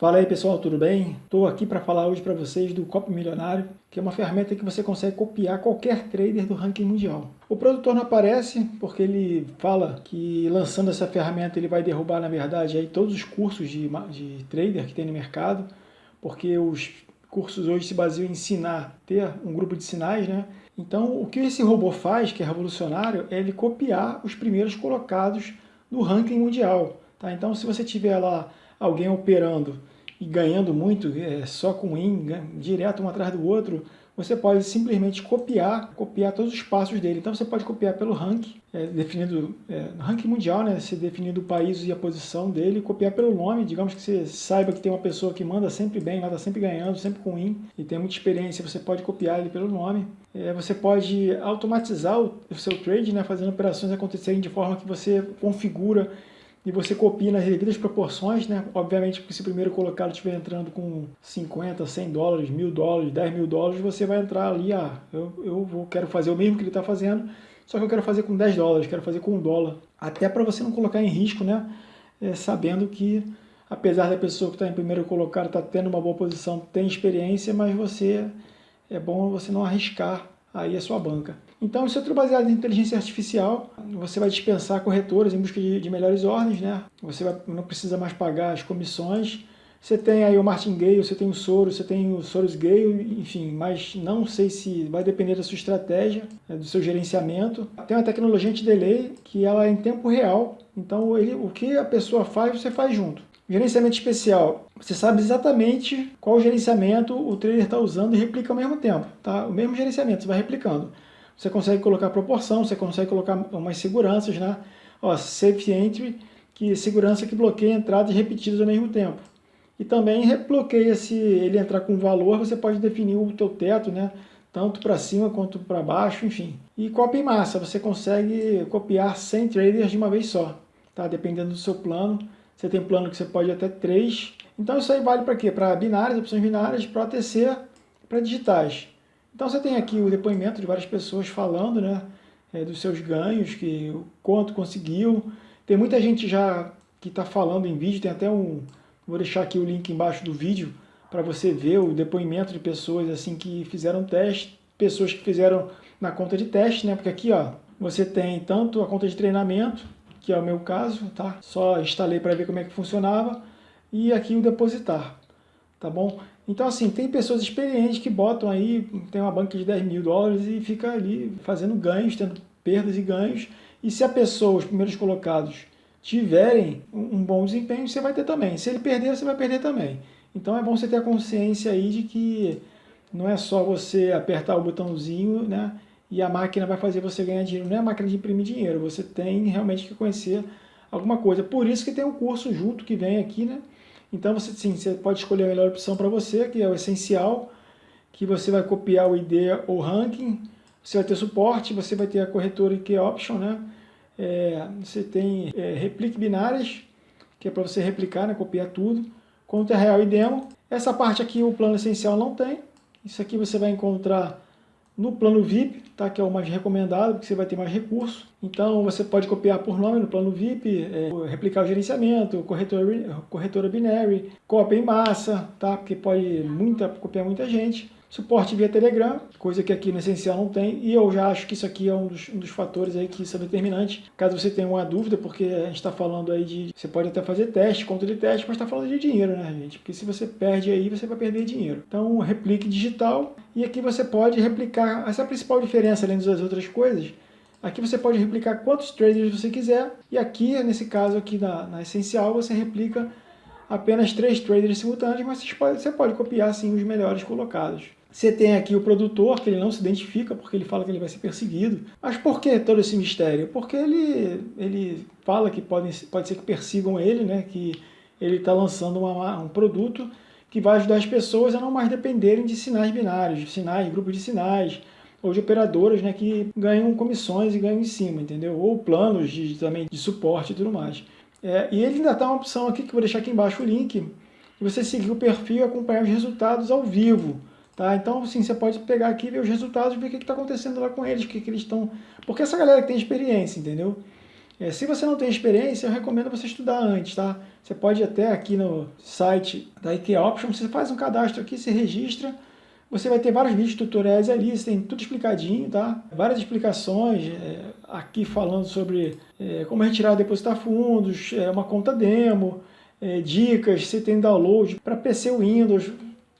Fala aí pessoal, tudo bem? Estou aqui para falar hoje para vocês do Copo Milionário, que é uma ferramenta que você consegue copiar qualquer trader do ranking mundial. O produtor não aparece porque ele fala que lançando essa ferramenta ele vai derrubar na verdade aí todos os cursos de, de trader que tem no mercado, porque os cursos hoje se baseiam em ensinar, ter um grupo de sinais, né? Então o que esse robô faz, que é revolucionário, é ele copiar os primeiros colocados do ranking mundial. Tá? Então se você tiver lá alguém operando e ganhando muito, é, só com in, direto um atrás do outro, você pode simplesmente copiar, copiar todos os passos dele. Então você pode copiar pelo ranking, é, definido, é, ranking mundial, né, se definindo o país e a posição dele, copiar pelo nome, digamos que você saiba que tem uma pessoa que manda sempre bem, manda sempre ganhando, sempre com in, e tem muita experiência, você pode copiar ele pelo nome. É, você pode automatizar o, o seu trade, né, fazendo operações acontecerem de forma que você configura e você copia nas devidas proporções, né? Obviamente, porque se o primeiro colocado estiver entrando com 50, 100 dólares, mil dólares, 10 mil dólares, você vai entrar ali, ah, eu, eu vou, quero fazer o mesmo que ele está fazendo, só que eu quero fazer com 10 dólares, quero fazer com 1 dólar. Até para você não colocar em risco, né? É, sabendo que, apesar da pessoa que está em primeiro colocado estar tá tendo uma boa posição, tem experiência, mas você é bom você não arriscar aí a sua banca. Então, isso é tudo baseado em inteligência artificial. Você vai dispensar corretoras em busca de, de melhores ordens, né? Você vai, não precisa mais pagar as comissões. Você tem aí o martingale, você tem o Soros, você tem o Soros Gale, enfim, mas não sei se vai depender da sua estratégia, né, do seu gerenciamento. Tem uma tecnologia de delay que ela é em tempo real, então ele, o que a pessoa faz, você faz junto. Gerenciamento especial. Você sabe exatamente qual gerenciamento o trader está usando e replica ao mesmo tempo. Tá? O mesmo gerenciamento, você vai replicando. Você consegue colocar proporção, você consegue colocar umas seguranças, né? Ó, safe entry, que segurança que bloqueia entradas repetidas ao mesmo tempo. E também bloqueia se ele entrar com valor, você pode definir o teu teto, né? Tanto para cima quanto para baixo, enfim. E copia em massa, você consegue copiar 100 traders de uma vez só, tá? Dependendo do seu plano. Você tem plano que você pode até 3. Então isso aí vale para quê? Para binárias, opções binárias, para OTC, para digitais. Então você tem aqui o depoimento de várias pessoas falando né, é, dos seus ganhos, que quanto conseguiu. Tem muita gente já que está falando em vídeo, tem até um... Vou deixar aqui o link embaixo do vídeo para você ver o depoimento de pessoas assim que fizeram teste, pessoas que fizeram na conta de teste, né? Porque aqui ó, você tem tanto a conta de treinamento, que é o meu caso, tá? Só instalei para ver como é que funcionava, e aqui o depositar, tá bom? Então assim, tem pessoas experientes que botam aí, tem uma banca de 10 mil dólares e fica ali fazendo ganhos, tendo perdas e ganhos, e se a pessoa, os primeiros colocados, tiverem um bom desempenho, você vai ter também. Se ele perder, você vai perder também. Então é bom você ter a consciência aí de que não é só você apertar o botãozinho, né? E a máquina vai fazer você ganhar dinheiro. Não é a máquina de imprimir dinheiro, você tem realmente que conhecer alguma coisa. Por isso que tem um curso junto que vem aqui, né? Então você, sim, você pode escolher a melhor opção para você, que é o essencial, que você vai copiar o ID ou ranking, você vai ter suporte, você vai ter a corretora IQ Option, né? É, você tem é, replique binárias, que é para você replicar, né? copiar tudo, conta real e demo. Essa parte aqui o plano essencial não tem, isso aqui você vai encontrar no plano VIP, tá, que é o mais recomendado, porque você vai ter mais recurso. Então você pode copiar por nome no plano VIP, é, replicar o gerenciamento, corretora, corretora binary, cópia em massa, tá, porque pode muita, copiar muita gente suporte via Telegram, coisa que aqui no Essencial não tem, e eu já acho que isso aqui é um dos, um dos fatores aí que são determinantes, caso você tenha uma dúvida, porque a gente está falando aí de, você pode até fazer teste, conta de teste, mas está falando de dinheiro, né, gente? Porque se você perde aí, você vai perder dinheiro. Então, replique digital, e aqui você pode replicar, essa é a principal diferença, além das outras coisas, Aqui você pode replicar quantos traders você quiser, e aqui, nesse caso aqui na, na Essencial, você replica apenas três traders simultâneos, mas você pode, você pode copiar sim os melhores colocados. Você tem aqui o produtor, que ele não se identifica porque ele fala que ele vai ser perseguido. Mas por que todo esse mistério? Porque ele, ele fala que pode, pode ser que persigam ele, né? que ele está lançando uma, um produto que vai ajudar as pessoas a não mais dependerem de sinais binários, de sinais, grupos de sinais, ou de operadoras né, que ganham comissões e ganham em cima, entendeu? Ou planos de, também de suporte e tudo mais. É, e ele ainda está uma opção aqui, que eu vou deixar aqui embaixo o link, você seguir o perfil e acompanhar os resultados ao vivo. Tá? Então, assim, você pode pegar aqui, ver os resultados, ver o que está acontecendo lá com eles, o que, que eles estão... Porque essa galera que tem experiência, entendeu? É, se você não tem experiência, eu recomendo você estudar antes, tá? Você pode ir até aqui no site da IK Option, você faz um cadastro aqui, se registra, você vai ter vários vídeos tutoriais ali, você tem tudo explicadinho, tá? Várias explicações é, aqui falando sobre é, como retirar e depositar fundos, é, uma conta demo, é, dicas, se tem download para PC Windows.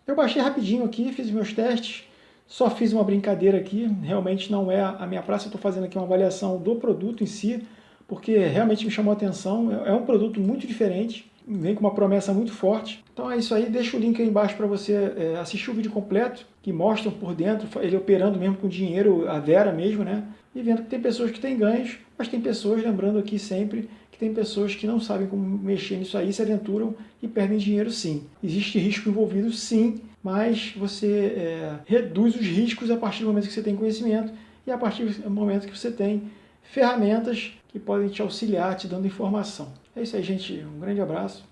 Eu baixei rapidinho aqui, fiz meus testes, só fiz uma brincadeira aqui, realmente não é a minha praça, eu estou fazendo aqui uma avaliação do produto em si, porque realmente me chamou a atenção, é, é um produto muito diferente, vem com uma promessa muito forte. Então é isso aí, deixa o link aí embaixo para você é, assistir o vídeo completo, que mostra por dentro, ele operando mesmo com dinheiro, a Vera mesmo, né? E vendo que tem pessoas que têm ganhos, mas tem pessoas, lembrando aqui sempre, que tem pessoas que não sabem como mexer nisso aí, se aventuram e perdem dinheiro sim. Existe risco envolvido sim, mas você é, reduz os riscos a partir do momento que você tem conhecimento e a partir do momento que você tem ferramentas que podem te auxiliar, te dando informação. É isso aí, gente. Um grande abraço.